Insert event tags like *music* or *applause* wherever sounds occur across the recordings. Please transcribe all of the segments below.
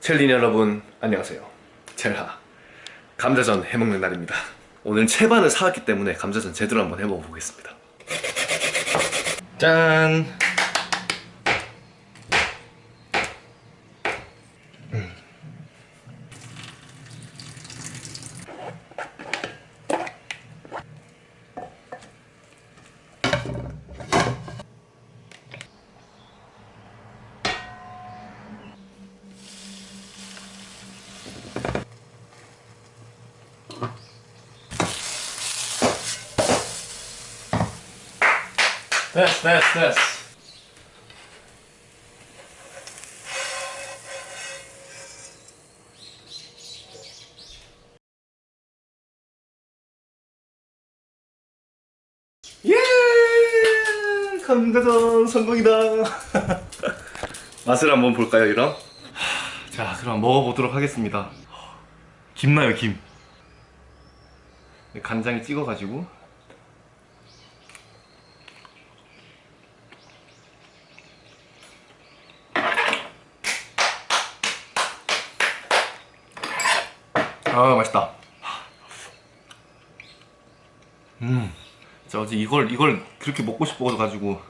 첼린 여러분 안녕하세요. 첼하 감자전 해먹는 날입니다. 오늘 채반을 사왔기 때문에 감자전 제대로 한번 해먹어 보겠습니다. 짠 됐어 됐어 됐어. 예! 감자전 성공이다. *laughs* 맛을 한번 볼까요 이럼? 자 그럼 먹어보도록 하겠습니다. 김나요 김? 간장에 찍어가지고 아 맛있다. 음 진짜 어제 이걸 이걸 그렇게 먹고 싶어 가지고.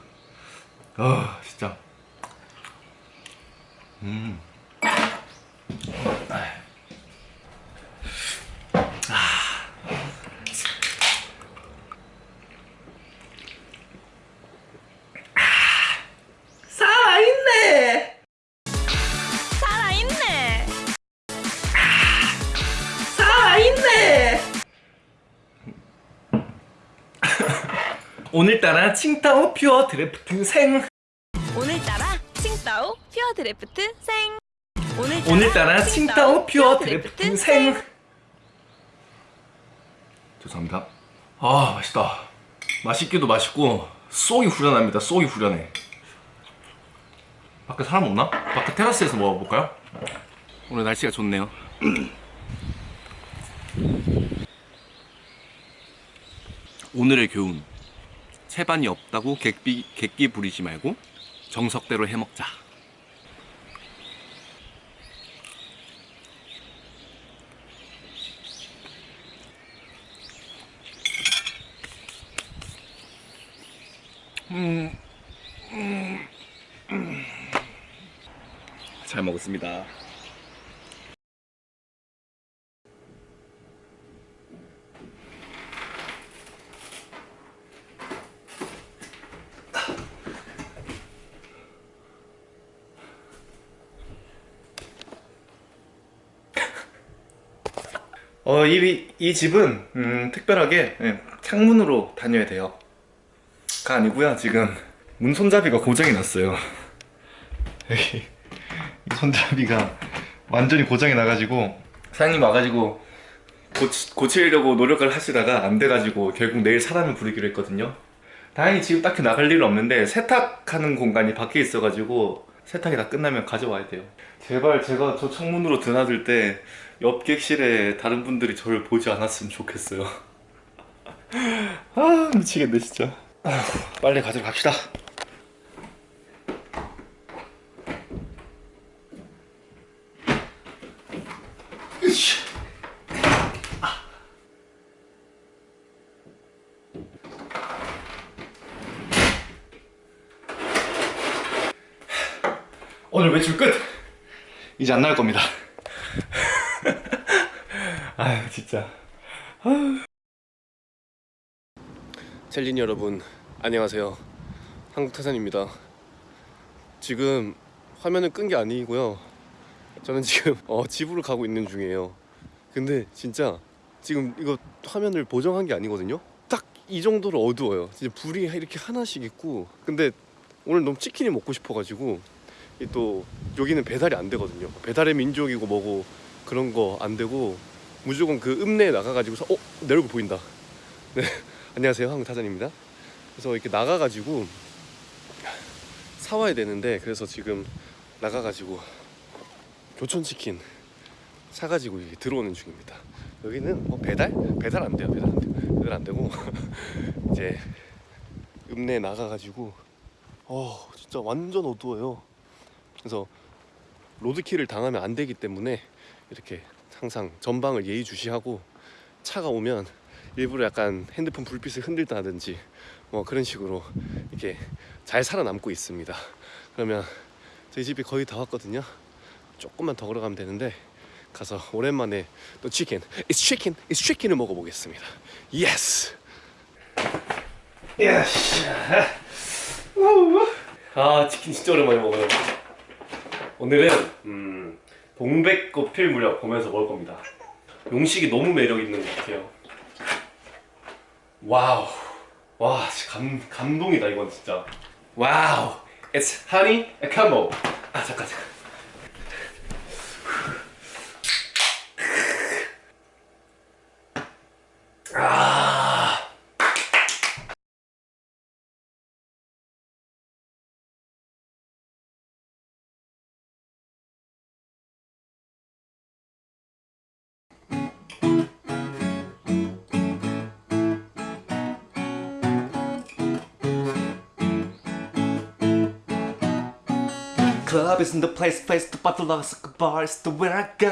아 진짜. 음 오늘따라 칭따오 Pure Draft 생. 오늘따라 칭따오 Pure Draft 생. 오늘따라, 오늘따라 칭따오 Pure Draft 생. 죄송합니다. 아 맛있다. 맛있기도 맛있고 쏙이 후련합니다. 쏙이 후련해. 밖에 사람 없나? 밖에 테라스에서 먹어볼까요? 오늘 날씨가 좋네요. *clears throat* 오늘의 교훈 채반이 없다고 객비, 객기 부리지 말고 정석대로 해먹자 음, 음, 음. 잘 먹었습니다. 어, 이, 이 집은 음, 특별하게 예, 창문으로 다녀야 돼요. 가 아니고요 지금 문 손잡이가 고장이 났어요 *laughs* 여기 이 손잡이가 완전히 고장이 나가지고 사장님 와가지고 고치, 고치려고 노력을 하시다가 안 돼가지고 결국 내일 사람을 부르기로 했거든요 다행히 지금 딱히 나갈 일은 없는데 세탁하는 공간이 밖에 있어가지고 세탁이 다 끝나면 가져와야 돼요. 제발 제가 저 창문으로 드나들 때 옆 객실에 다른 분들이 저를 보지 않았으면 좋겠어요. *laughs* 아 미치겠네 진짜. 빨리 가지러 갑시다 오늘 외출 끝! 이제 안 나올 겁니다. *laughs* 아유 진짜. 셀린 여러분 안녕하세요. 한국타산입니다. 지금 화면을 끈 게 아니고요. 저는 지금 어, 집으로 가고 있는 중이에요. 근데 진짜 지금 이거 화면을 보정한 게 아니거든요? 딱 이 정도로 어두워요. 진짜 불이 이렇게 하나씩 있고. 근데 오늘 너무 치킨이 먹고 싶어가지고 이 또 여기는 배달이 안 되거든요. 배달의 민족이고 뭐고 그런 거 안 되고 무조건 그 읍내에 나가가지고서 어? 내 얼굴 보인다. *laughs* 네. 안녕하세요. 한국타잔입니다. 그래서 이렇게 나가가지고 사와야 되는데 그래서 지금 나가가지고 교촌치킨 사가지고 들어오는 중입니다. 여기는 뭐 배달? 배달 안 돼요. 배달 안 돼요 배달 안 되고 *laughs* 이제 읍내에 나가가지고 어 진짜 완전 어두워요 그래서 로드킬을 당하면 안 되기 때문에 이렇게 항상 전방을 예의주시하고 차가 오면 일부러 약간 핸드폰 불빛을 흔들다든지 뭐 그런 식으로 이렇게 잘 살아남고 있습니다. 그러면 저희 집이 거의 다 왔거든요. 조금만 더 걸어가면 되는데 가서 오랜만에 또 치킨, it's chicken, it's chicken을 먹어보겠습니다. Yes. Yes. 아 치킨 진짜 오랜만에 먹어요. 오늘은 음, 동백꽃 필 무렵 보면서 먹을 겁니다. 용식이 너무 매력 있는 것 같아요. wow, 와, 감 감동이다 이건 진짜. wow, it's honey a combo. 아 잠깐 Club isn't the place, place to battle like a bar, it's the where I go.